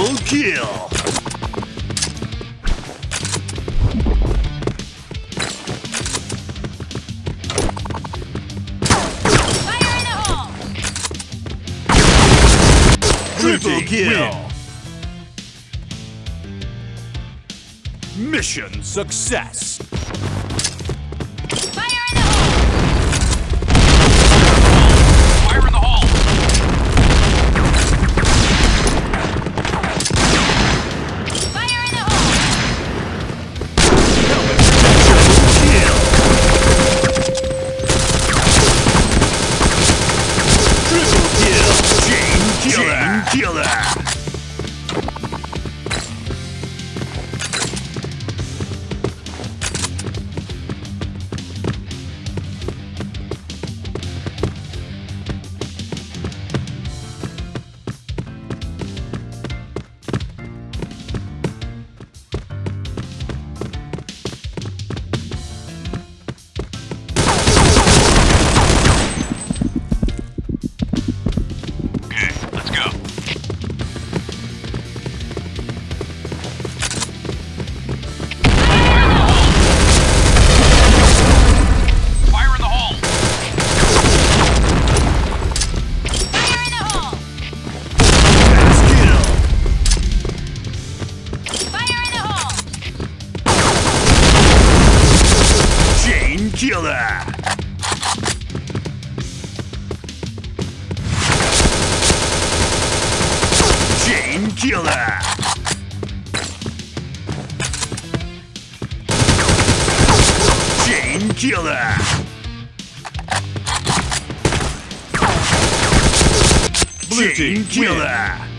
Double kill! Triple kill! Mission success! Killer. тело! День тела! День тела! Blue team, Chain killer!